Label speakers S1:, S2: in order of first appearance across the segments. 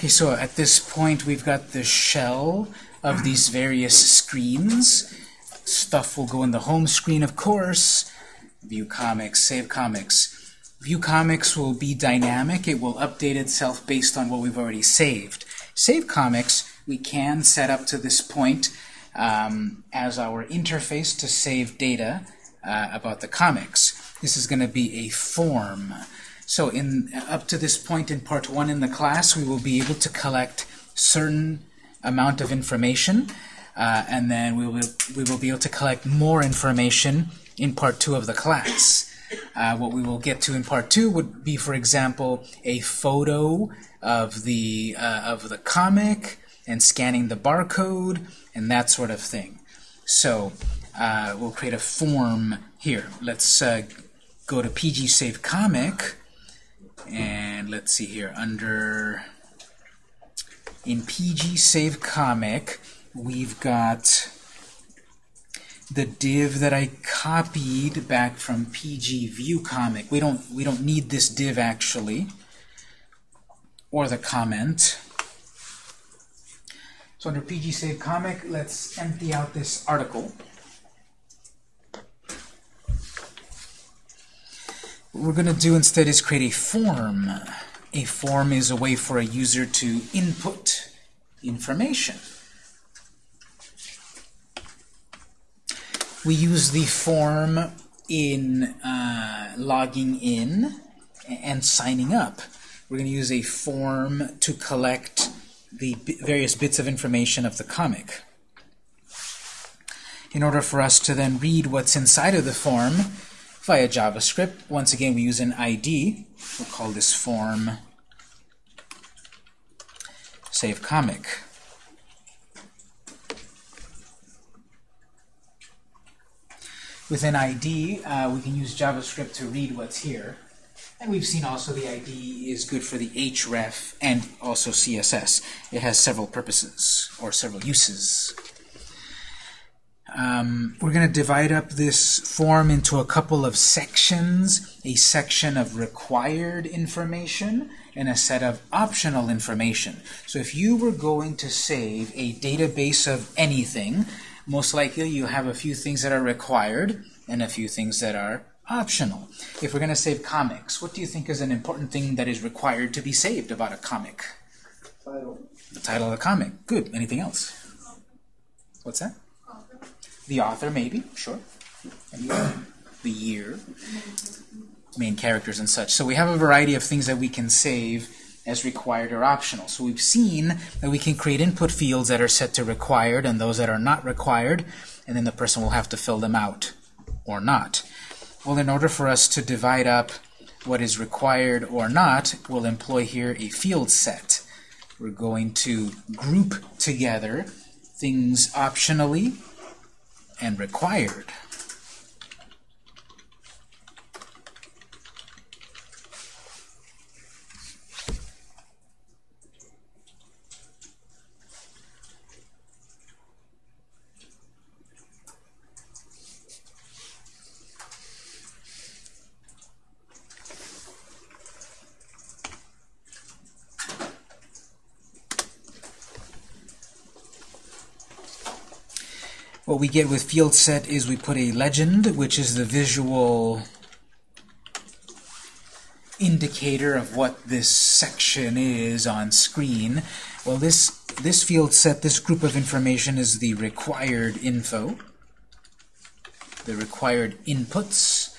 S1: Okay, so at this point we've got the shell of these various screens. Stuff will go in the home screen, of course. View comics, save comics. View comics will be dynamic. It will update itself based on what we've already saved. Save comics we can set up to this point um, as our interface to save data uh, about the comics. This is going to be a form. So in up to this point in part one in the class, we will be able to collect certain amount of information, uh, and then we will, we will be able to collect more information in part two of the class. Uh, what we will get to in part two would be, for example, a photo of the uh, of the comic and scanning the barcode and that sort of thing. So uh, we'll create a form here. Let's uh, go to PG Save Comic and let's see here, under, in PG Save Comic, we've got the div that I copied back from PG View Comic. We don't, we don't need this div actually, or the comment. So under PG Save Comic, let's empty out this article. We're going to do instead is create a form. A form is a way for a user to input information. We use the form in uh, logging in and signing up. We're going to use a form to collect the various bits of information of the comic. In order for us to then read what's inside of the form, via JavaScript. Once again, we use an ID. We'll call this form save comic. With an ID, uh, we can use JavaScript to read what's here. And we've seen also the ID is good for the href and also CSS. It has several purposes, or several uses. Um, we're going to divide up this form into a couple of sections, a section of required information and a set of optional information. So if you were going to save a database of anything, most likely you have a few things that are required and a few things that are optional. If we're going to save comics, what do you think is an important thing that is required to be saved about a comic?
S2: Title.
S1: The title of the comic. Good. Anything else? What's that? The author, maybe, sure. the year, main characters and such. So we have a variety of things that we can save as required or optional. So we've seen that we can create input fields that are set to required and those that are not required, and then the person will have to fill them out or not. Well, in order for us to divide up what is required or not, we'll employ here a field set. We're going to group together things optionally and required. What we get with field set is we put a legend, which is the visual indicator of what this section is on screen. Well, this, this field set, this group of information is the required info, the required inputs.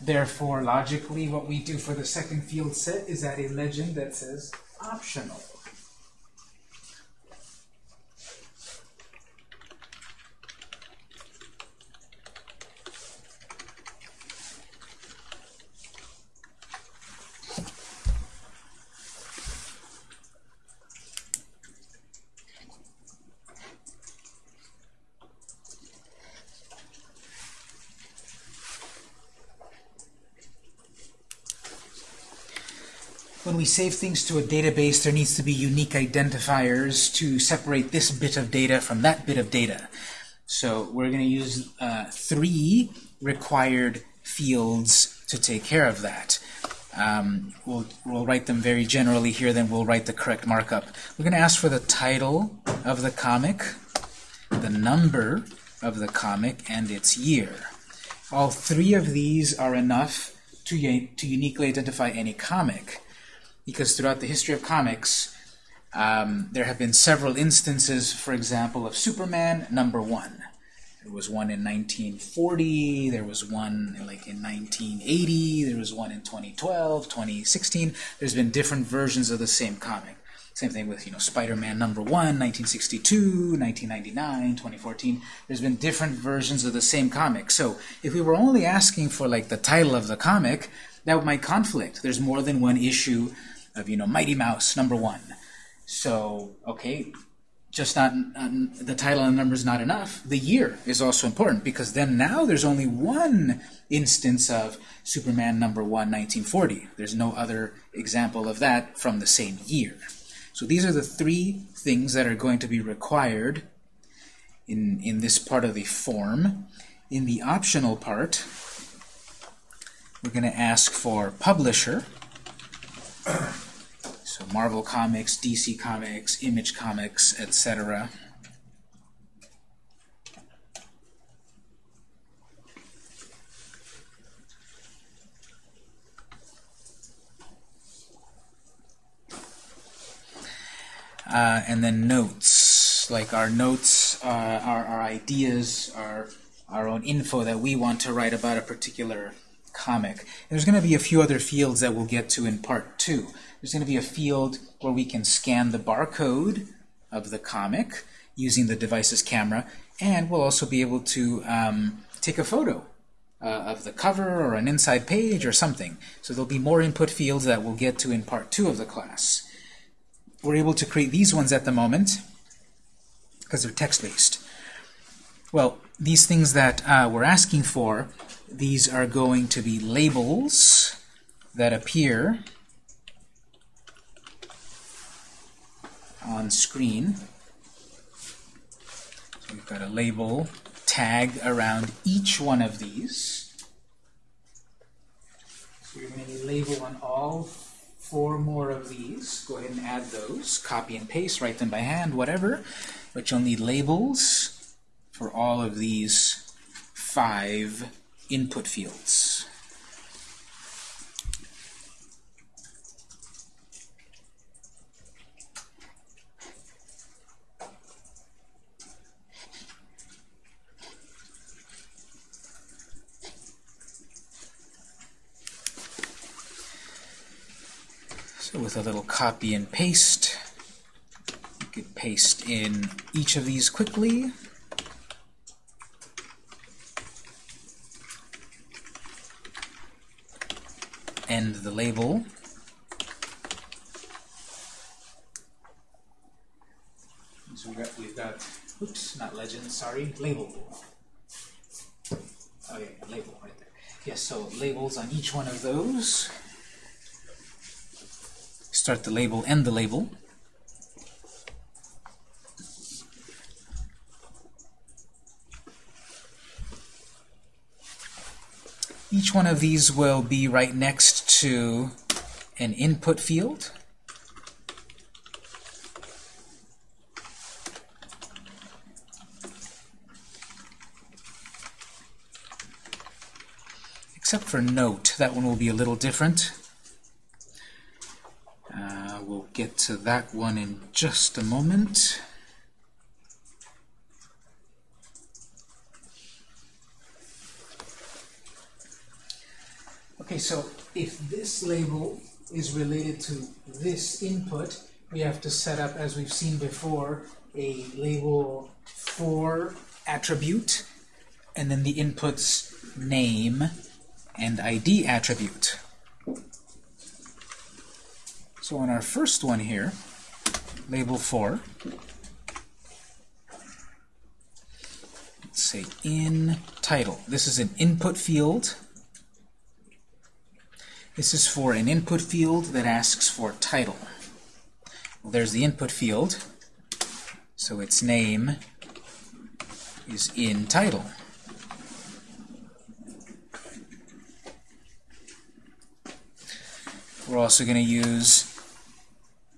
S1: Therefore, logically, what we do for the second field set is add a legend that says optional. We save things to a database, there needs to be unique identifiers to separate this bit of data from that bit of data. So we're going to use uh, three required fields to take care of that. Um, we'll, we'll write them very generally here, then we'll write the correct markup. We're going to ask for the title of the comic, the number of the comic, and its year. All three of these are enough to, to uniquely identify any comic, because throughout the history of comics, um, there have been several instances, for example, of Superman number one. There was one in 1940, there was one like in 1980, there was one in 2012, 2016. There's been different versions of the same comic. Same thing with, you know, Spider-Man number 1, 1962, 1999, 2014. There's been different versions of the same comic. So if we were only asking for like the title of the comic, that might conflict. There's more than one issue of, you know, Mighty Mouse number 1. So, okay, just not uh, the title and number is not enough. The year is also important because then now there's only one instance of Superman number 1, 1940. There's no other example of that from the same year. So these are the three things that are going to be required in, in this part of the form. In the optional part, we're going to ask for publisher. So Marvel Comics, DC Comics, Image Comics, etc. Uh, and then notes, like our notes, uh, our, our ideas, our, our own info that we want to write about a particular comic. And there's going to be a few other fields that we'll get to in part two. There's going to be a field where we can scan the barcode of the comic using the device's camera, and we'll also be able to um, take a photo uh, of the cover or an inside page or something. So there'll be more input fields that we'll get to in part two of the class. We're able to create these ones at the moment because they're text-based. Well, these things that uh, we're asking for, these are going to be labels that appear on screen. So we've got a label tag around each one of these. So you're going to need label on all four more of these. Go ahead and add those. Copy and paste, write them by hand, whatever. But you'll need labels for all of these five input fields. So with a little copy and paste, you could paste in each of these quickly. End the label. So we've got, we've got, oops, not legend, sorry, label. Oh yeah, label right there. Yes, so labels on each one of those start the label, end the label. Each one of these will be right next to an input field. Except for note, that one will be a little different Uh, we'll get to that one in just a moment. Okay, so if this label is related to this input, we have to set up, as we've seen before, a label for attribute, and then the input's name and ID attribute. So on our first one here, label for, let's say in title. This is an input field. This is for an input field that asks for title. Well, there's the input field, so its name is in title. We're also going to use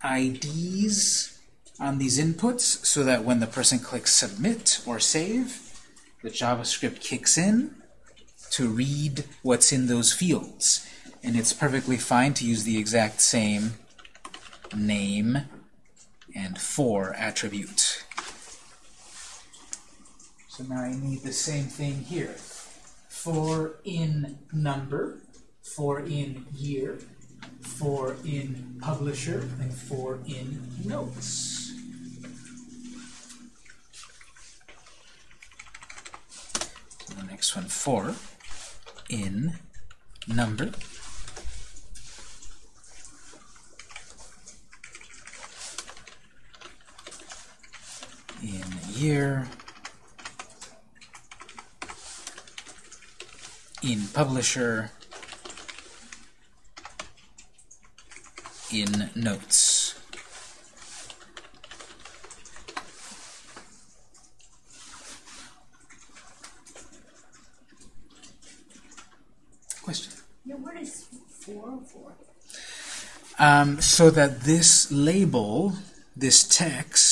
S1: IDs on these inputs so that when the person clicks submit or save, the JavaScript kicks in to read what's in those fields. And it's perfectly fine to use the exact same name and for attribute. So now I need the same thing here. For in number, for in year, for in publisher, and for in notes. So the next one, for in number, in year, in publisher, in notes. Question?
S2: Yeah, what is four for?
S1: Um, so that this label, this text,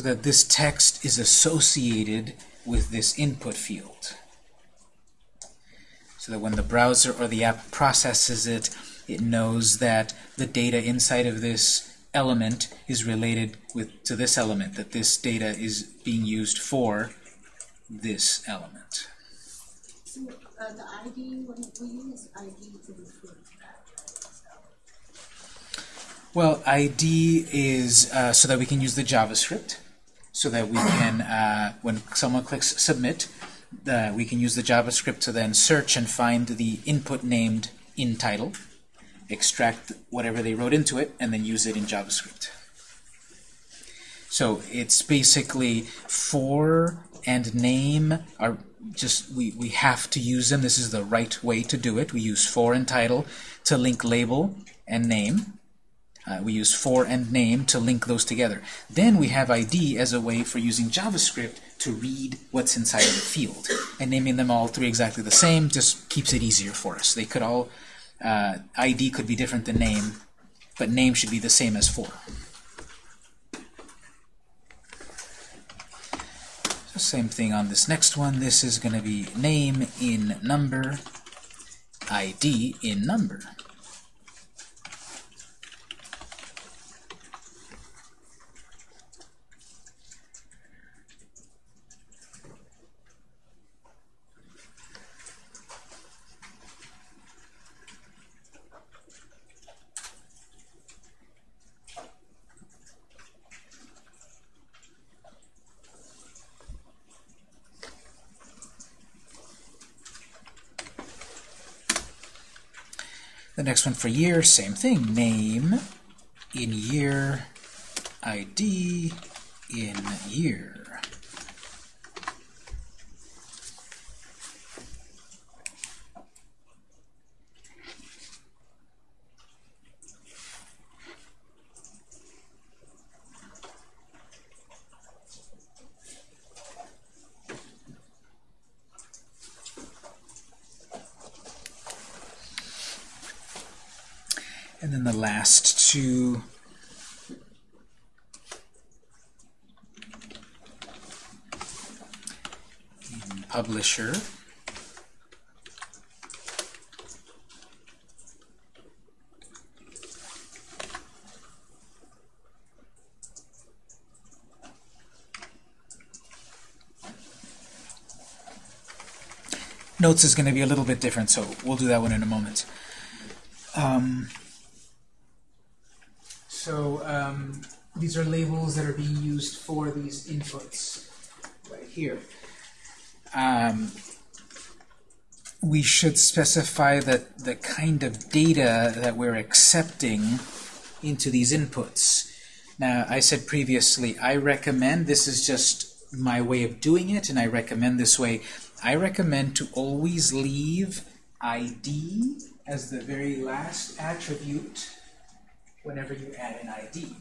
S1: so that this text is associated with this input field. So that when the browser or the app processes it, it knows that the data inside of this element is related with to this element, that this data is being used for this element.
S2: So uh, the ID, when we use ID to refer
S1: Well, ID is uh, so that we can use the JavaScript, so that we can, uh, when someone clicks submit, uh, we can use the JavaScript to then search and find the input named in title, extract whatever they wrote into it, and then use it in JavaScript. So it's basically for and name are just, we, we have to use them. This is the right way to do it. We use for and title to link label and name. Uh, we use for and name to link those together. Then we have ID as a way for using JavaScript to read what's inside of the field. And naming them all three exactly the same just keeps it easier for us. They could all, uh, ID could be different than name, but name should be the same as for. So same thing on this next one. This is going to be name in number, ID in number. The next one for year, same thing. Name in year, ID in year. And then the last two in publisher. Notes is going to be a little bit different, so we'll do that one in a moment. Um, so um, these are labels that are being used for these inputs right here. Um, we should specify that the kind of data that we're accepting into these inputs. Now, I said previously, I recommend, this is just my way of doing it, and I recommend this way, I recommend to always leave ID as the very last attribute whenever you add an ID.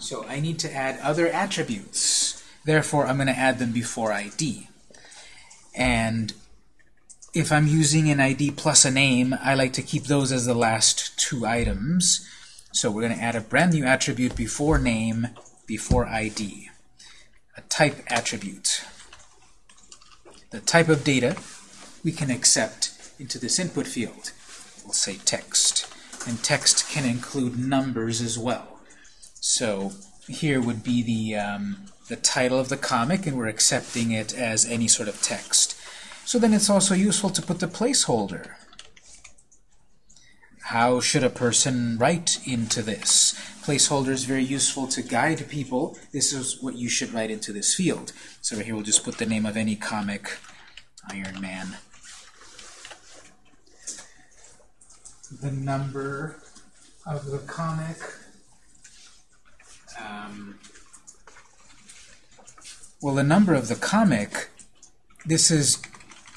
S1: So I need to add other attributes. Therefore, I'm going to add them before ID. And if I'm using an ID plus a name, I like to keep those as the last two items. So we're going to add a brand new attribute before name, before ID. A type attribute. The type of data we can accept into this input field. We'll say text. And text can include numbers as well. So here would be the, um, the title of the comic, and we're accepting it as any sort of text. So then it's also useful to put the placeholder. How should a person write into this? Placeholder is very useful to guide people. This is what you should write into this field. So right here we'll just put the name of any comic, Iron Man. The number of the comic. Um, well, the number of the comic, this is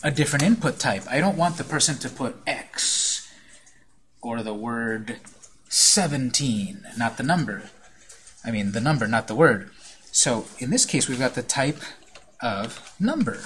S1: a different input type. I don't want the person to put X or the word 17, not the number. I mean, the number, not the word. So in this case, we've got the type of number.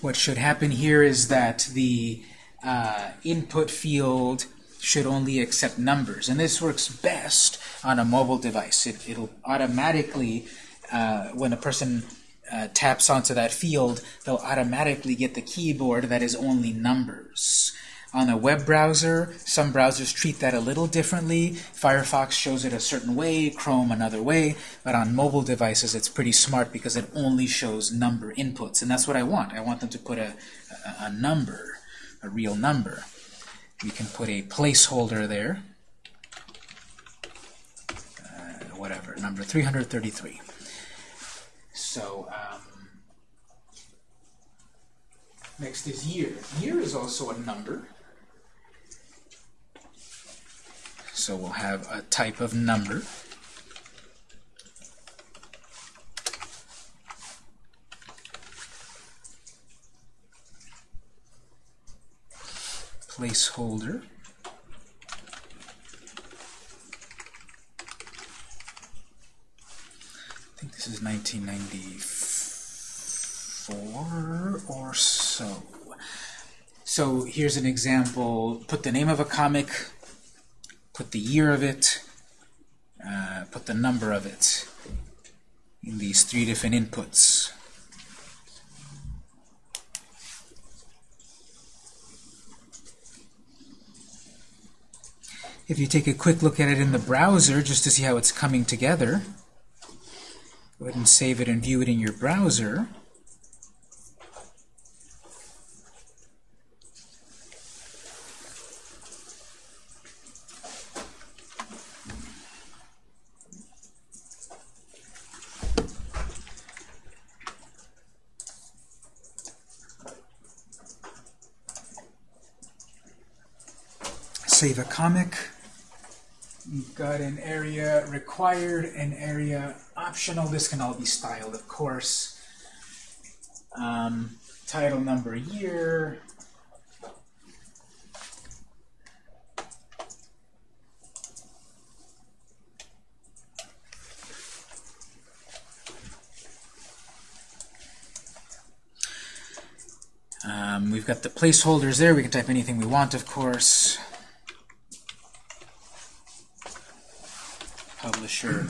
S1: What should happen here is that the uh, input field should only accept numbers. And this works best on a mobile device. It, will automatically, uh, when a person uh, taps onto that field, they'll automatically get the keyboard that is only numbers. On a web browser, some browsers treat that a little differently. Firefox shows it a certain way, Chrome another way, but on mobile devices it's pretty smart because it only shows number inputs, and that's what I want. I want them to put a, a, a number, a real number. We can put a placeholder there, uh, whatever, number 333. So, um, next is year. Year is also a number. So we'll have a type of number. Placeholder. I think this is 1994 or so. So here's an example. Put the name of a comic, put the year of it, uh, put the number of it in these three different inputs. If you take a quick look at it in the browser just to see how it's coming together, go ahead and save it and view it in your browser. save a comic. Got an area required, an area optional. This can all be styled, of course. Um, title, number, year. Um, we've got the placeholders there. We can type anything we want, of course. Publisher.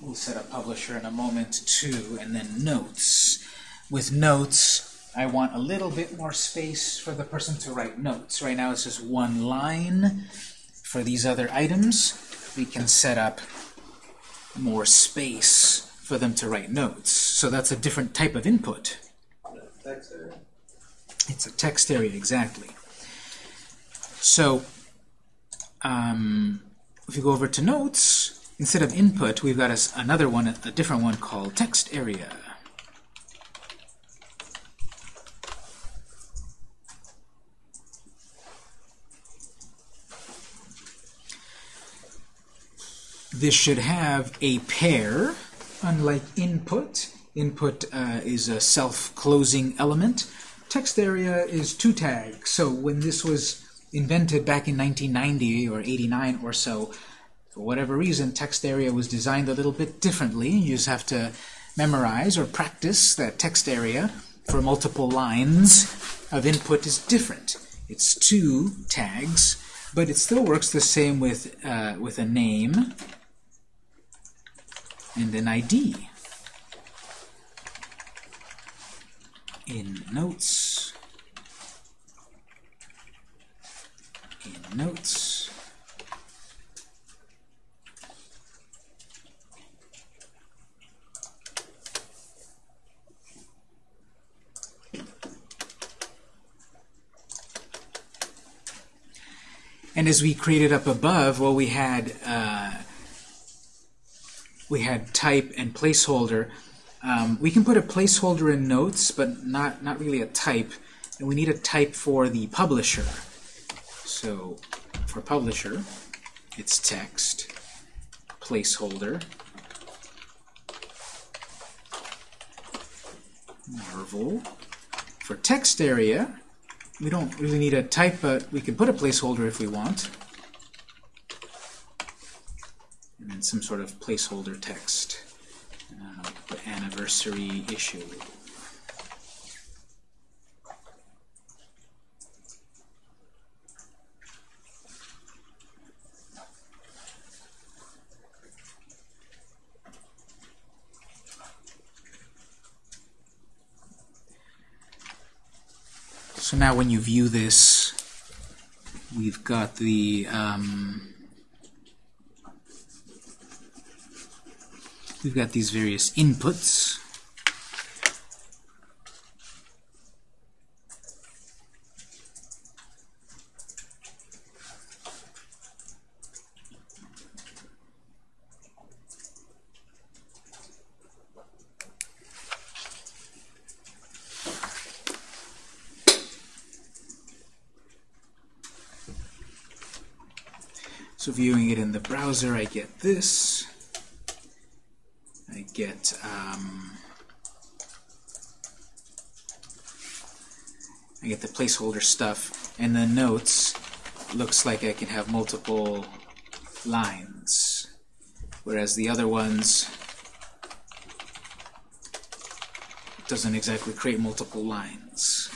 S1: We'll set up publisher in a moment too, and then notes. With notes, I want a little bit more space for the person to write notes. Right now it's just one line. For these other items, we can set up more space for them to write notes. So that's a different type of input. It's a text area, exactly. So um, if you go over to notes, Instead of input, we've got a, another one, a different one called text area. This should have a pair, unlike input. Input uh, is a self-closing element. Text area is two tags. So when this was invented back in 1990 or 89 or so, for whatever reason, text area was designed a little bit differently. You just have to memorize or practice that text area for multiple lines of input is different. It's two tags, but it still works the same with, uh, with a name and an ID. In notes, in notes, And as we created up above, well, we had uh, we had type and placeholder. Um, we can put a placeholder in notes, but not not really a type. And we need a type for the publisher. So for publisher, it's text placeholder Marvel. For text area, we don't really need a type, but we can put a placeholder if we want. And then some sort of placeholder text. Uh, the anniversary issue. So now when you view this, we've got the um, we've got these various inputs. So viewing it in the browser, I get this. I get um, I get the placeholder stuff, and the notes looks like I can have multiple lines, whereas the other ones doesn't exactly create multiple lines.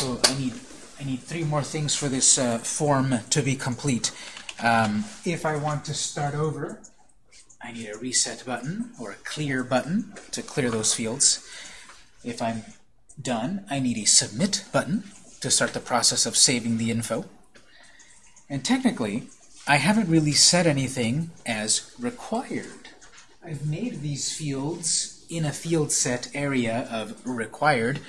S1: So I need I need three more things for this uh, form to be complete. Um, if I want to start over, I need a reset button or a clear button to clear those fields. If I'm done, I need a submit button to start the process of saving the info. And technically, I haven't really set anything as required. I've made these fields in a field set area of required,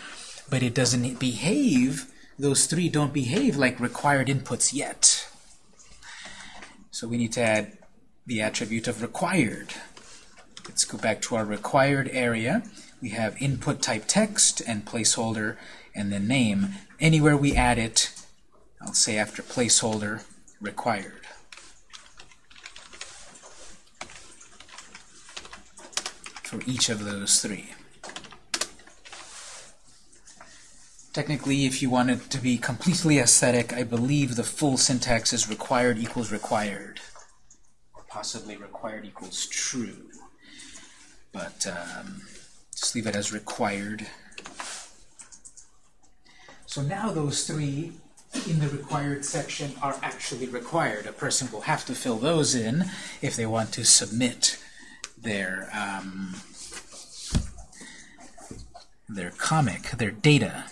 S1: but it doesn't behave, those three don't behave like required inputs yet. So we need to add the attribute of required. Let's go back to our required area. We have input type text and placeholder and then name. Anywhere we add it, I'll say after placeholder, required. For each of those three. Technically, if you want it to be completely aesthetic, I believe the full syntax is required equals required. Or possibly required equals true. But um, just leave it as required. So now those three in the required section are actually required. A person will have to fill those in if they want to submit their um, their comic, their data.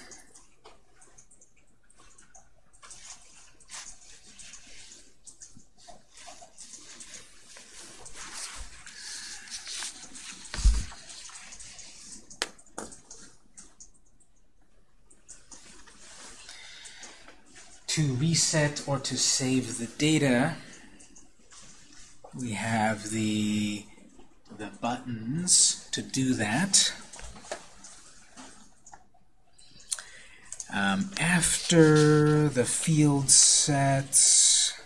S1: To reset or to save the data, we have the, the buttons to do that. Um, after the field sets,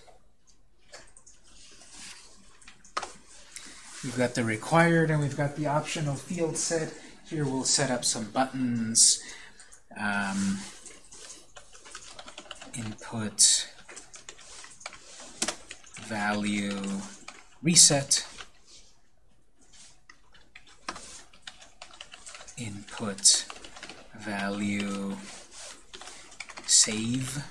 S1: we've got the required and we've got the optional field set. Here we'll set up some buttons. Um, input value reset. Input value save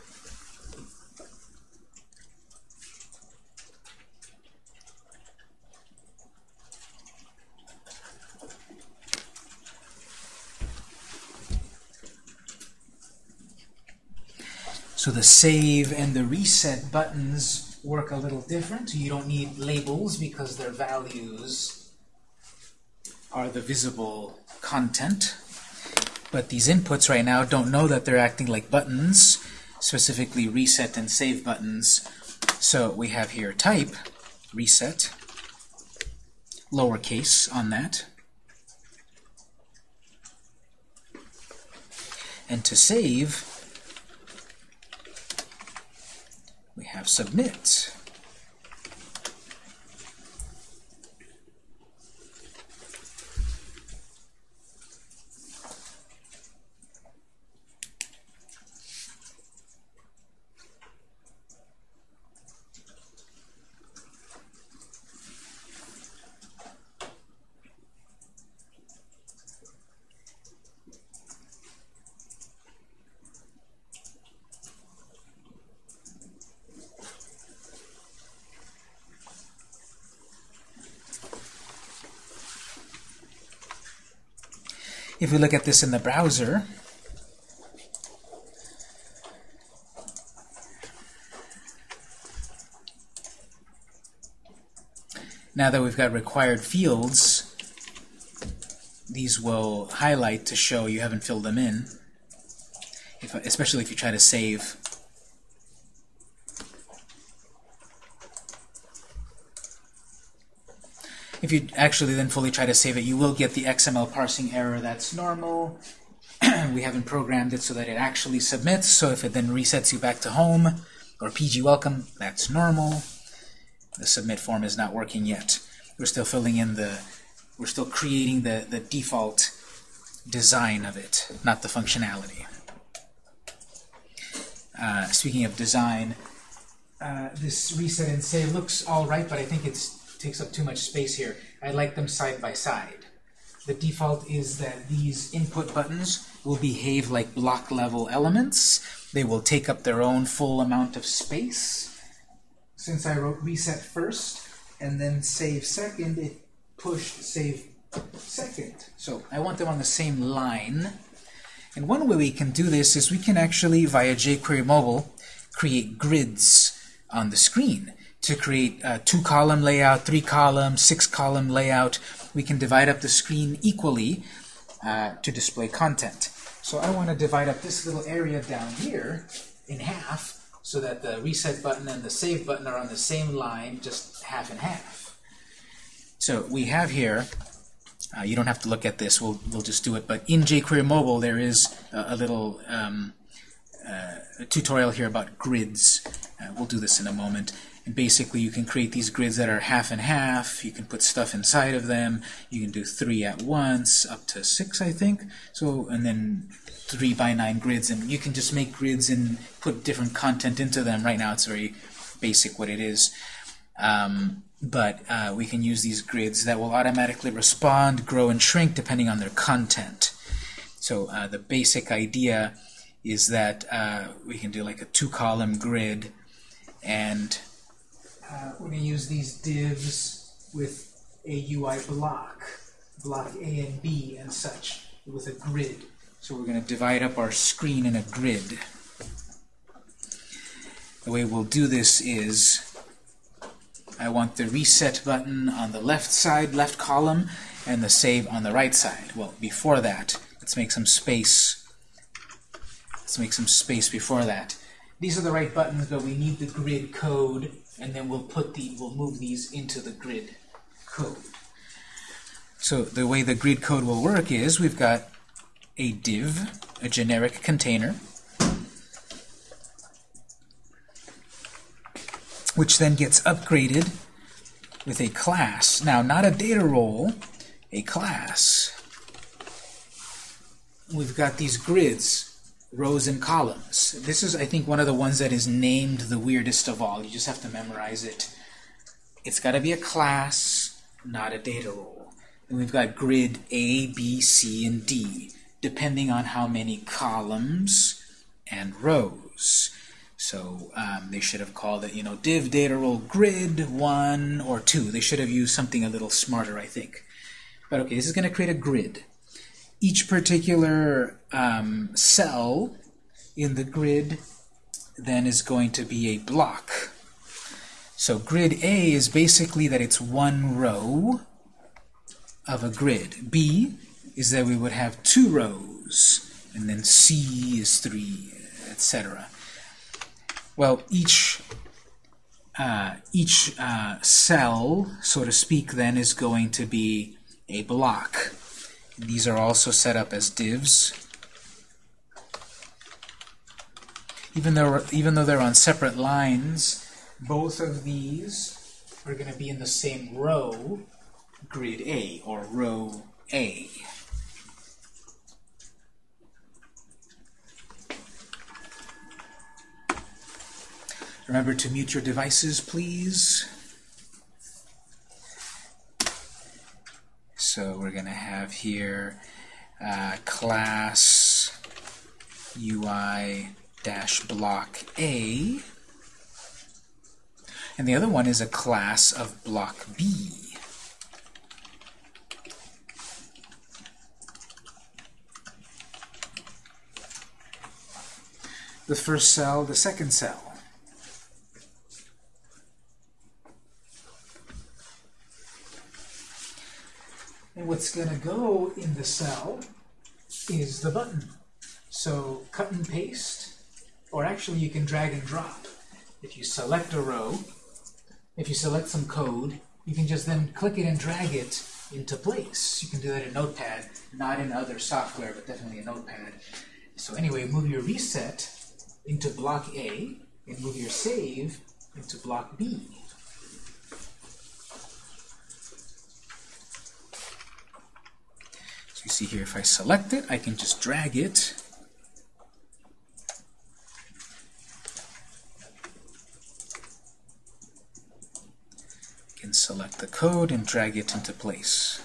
S1: So the save and the reset buttons work a little different. You don't need labels because their values are the visible content. But these inputs right now don't know that they're acting like buttons, specifically reset and save buttons. So we have here type, reset, lowercase on that. And to save, we have submit. If we look at this in the browser, now that we've got required fields, these will highlight to show you haven't filled them in, if, especially if you try to save If you actually then fully try to save it, you will get the XML parsing error. That's normal. we haven't programmed it so that it actually submits, so if it then resets you back to home or PG welcome, that's normal. The submit form is not working yet. We're still filling in the, we're still creating the, the default design of it, not the functionality. Uh, speaking of design, uh, this reset and save looks all right, but I think it's takes up too much space here. I like them side by side. The default is that these input buttons will behave like block level elements. They will take up their own full amount of space. Since I wrote reset first and then save second, it pushed save second. So I want them on the same line. And one way we can do this is we can actually, via jQuery Mobile, create grids on the screen to create a two-column layout, three-column, six-column layout. We can divide up the screen equally uh, to display content. So I want to divide up this little area down here in half so that the reset button and the save button are on the same line, just half and half. So we have here, uh, you don't have to look at this, we'll, we'll just do it, but in jQuery Mobile there is a, a little um, uh, tutorial here about grids. Uh, we'll do this in a moment. And basically you can create these grids that are half and half. You can put stuff inside of them. You can do three at once, up to six, I think. So, and then three by nine grids. And you can just make grids and put different content into them. Right now it's very basic what it is. Um, but uh, we can use these grids that will automatically respond, grow, and shrink depending on their content. So uh, the basic idea is that uh, we can do like a two-column grid and uh, we're going to use these divs with a UI block, block A and B and such, with a grid. So we're going to divide up our screen in a grid. The way we'll do this is I want the reset button on the left side, left column, and the save on the right side. Well, before that, let's make some space. Let's make some space before that. These are the right buttons, but we need the grid code and then we'll put the we'll move these into the grid code. So the way the grid code will work is we've got a div, a generic container, which then gets upgraded with a class. Now, not a data role, a class. We've got these grids rows and columns. This is, I think, one of the ones that is named the weirdest of all. You just have to memorize it. It's got to be a class, not a data role. And we've got grid A, B, C, and D, depending on how many columns and rows. So um, they should have called it, you know, div data role grid 1 or 2. They should have used something a little smarter, I think. But okay, this is going to create a grid. Each particular um, cell in the grid then is going to be a block. So grid A is basically that it's one row of a grid. B is that we would have two rows, and then C is three, etc. Well, each uh, each uh, cell, so to speak, then is going to be a block. These are also set up as divs. Even though even though they're on separate lines, both of these are going to be in the same row, grid A, or row A. Remember to mute your devices, please. So we're going to have here uh, class UI dash block A. And the other one is a class of block B. The first cell, the second cell. And what's going to go in the cell is the button. So cut and paste, or actually you can drag and drop. If you select a row, if you select some code, you can just then click it and drag it into place. You can do that in Notepad, not in other software, but definitely in Notepad. So anyway, move your reset into block A, and move your save into block B. So you see here, if I select it, I can just drag it can select the code and drag it into place.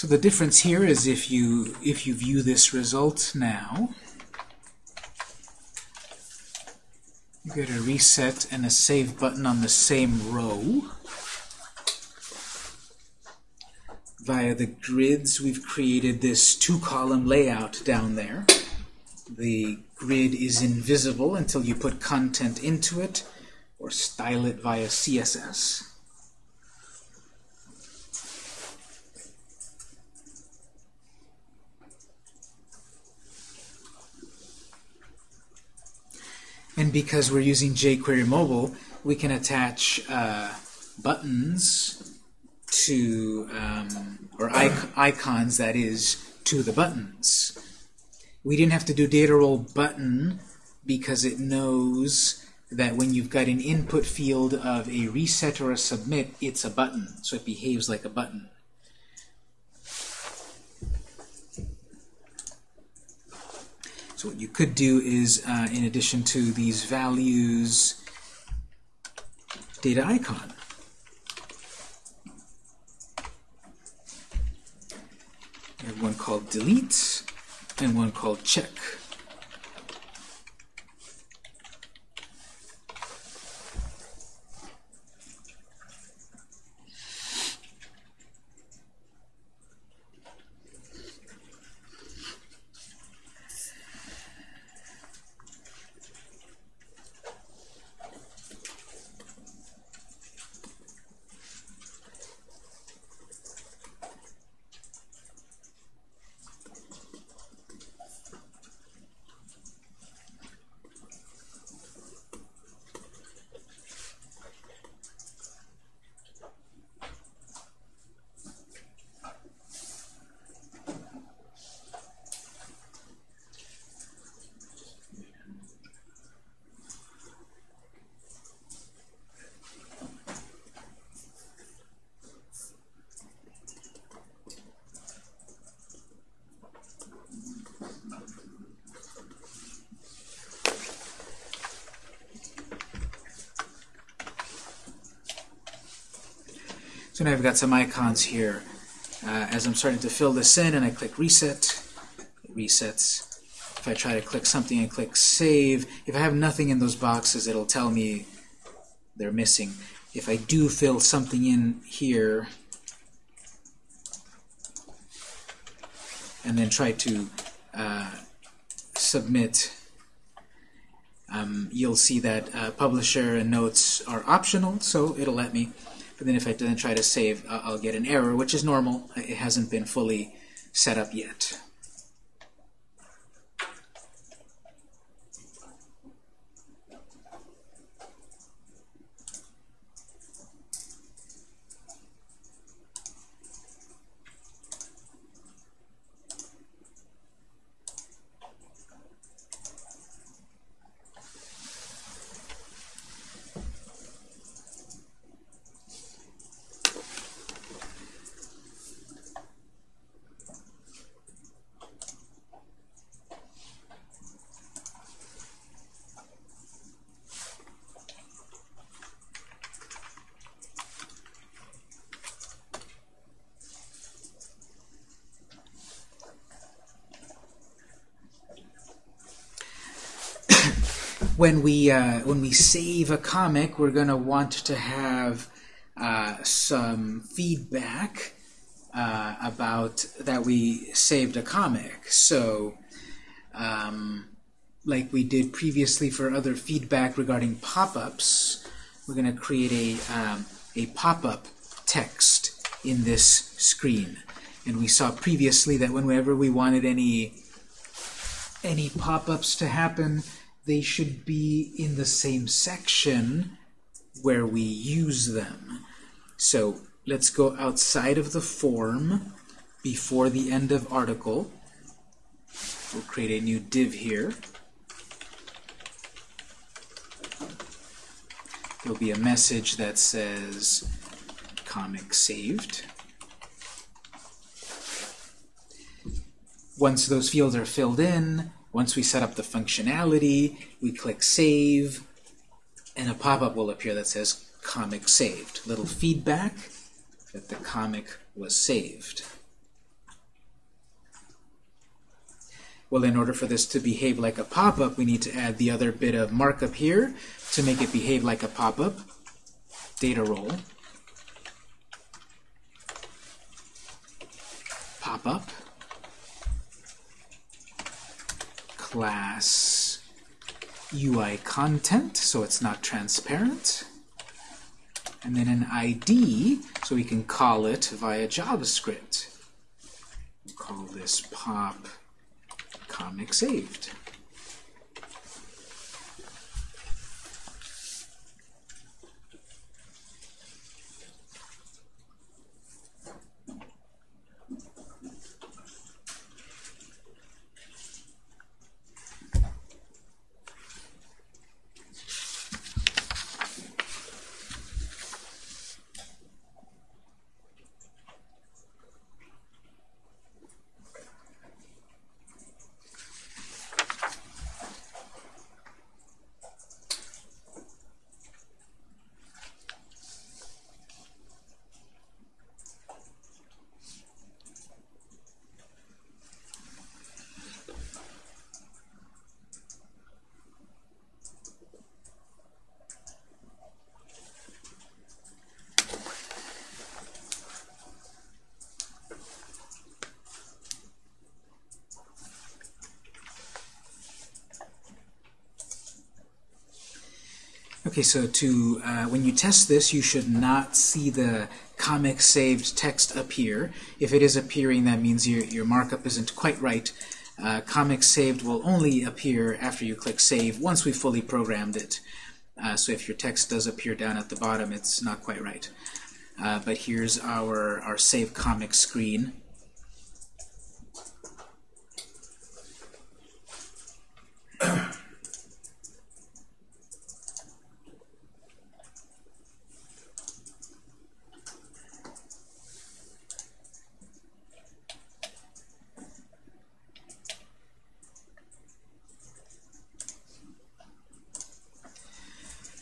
S1: So the difference here is if you if you view this result now, you get a reset and a save button on the same row. Via the grids, we've created this two-column layout down there. The grid is invisible until you put content into it or style it via CSS. And because we're using jQuery Mobile, we can attach uh, buttons to, um, or icons, that is, to the buttons. We didn't have to do data role button because it knows that when you've got an input field of a reset or a submit, it's a button. So it behaves like a button. So what you could do is, uh, in addition to these values, data icon. One called delete and one called check. So now I've got some icons here. Uh, as I'm starting to fill this in and I click reset, it resets. If I try to click something and click save, if I have nothing in those boxes, it'll tell me they're missing. If I do fill something in here, and then try to uh, submit, um, you'll see that uh, publisher and notes are optional, so it'll let me. But then if I then try to save, uh, I'll get an error, which is normal. It hasn't been fully set up yet. When we uh, when we save a comic, we're going to want to have uh, some feedback uh, about that we saved a comic. So, um, like we did previously for other feedback regarding pop-ups, we're going to create a um, a pop-up text in this screen. And we saw previously that whenever we wanted any any pop-ups to happen, they should be in the same section where we use them. So let's go outside of the form before the end of article. We'll create a new div here. There'll be a message that says comic saved. Once those fields are filled in, once we set up the functionality, we click Save, and a pop-up will appear that says Comic Saved. Little feedback that the comic was saved. Well, in order for this to behave like a pop-up, we need to add the other bit of markup here to make it behave like a pop-up. Data role. Pop-up. Class UI content, so it's not transparent. And then an ID, so we can call it via JavaScript. We'll call this pop comic saved. Okay, so to uh, when you test this, you should not see the comic saved text appear. If it is appearing, that means your, your markup isn't quite right. Uh, comic saved will only appear after you click save once we fully programmed it. Uh, so if your text does appear down at the bottom, it's not quite right. Uh, but here's our, our save comic screen.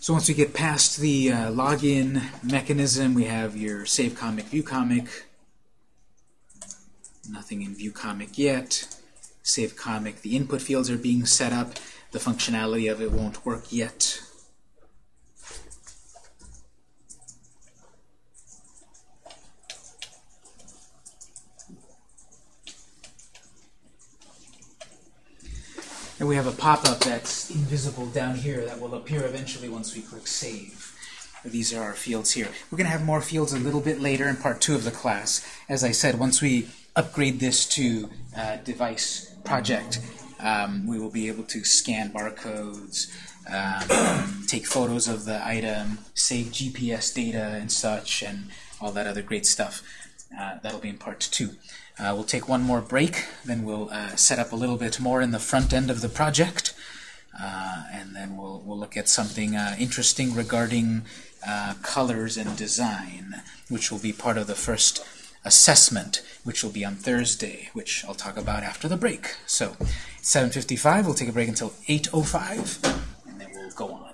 S1: So once we get past the uh, login mechanism, we have your save comic, view comic. Nothing in view comic yet. Save comic, the input fields are being set up. The functionality of it won't work yet. And we have a pop-up that's invisible down here that will appear eventually once we click Save. These are our fields here. We're going to have more fields a little bit later in part two of the class. As I said, once we upgrade this to uh, device project, um, we will be able to scan barcodes, um, take photos of the item, save GPS data and such, and all that other great stuff. Uh, that'll be in part two. Uh, we'll take one more break, then we'll uh, set up a little bit more in the front end of the project, uh, and then we'll, we'll look at something uh, interesting regarding uh, colors and design, which will be part of the first assessment, which will be on Thursday, which I'll talk about after the break. So, 7.55, we'll take a break until 8.05, and then we'll go on.